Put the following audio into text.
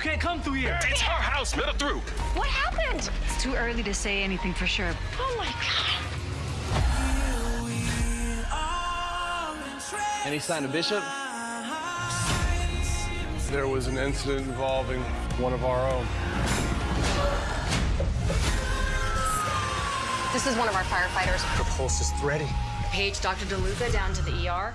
You can't come through here. It's our house. Let her through. What happened? It's too early to say anything for sure. Oh my god. Any sign of Bishop? There was an incident involving one of our own. This is one of our firefighters. The pulse is thready. Page Dr. DeLuca down to the ER.